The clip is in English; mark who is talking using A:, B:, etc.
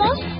A: almost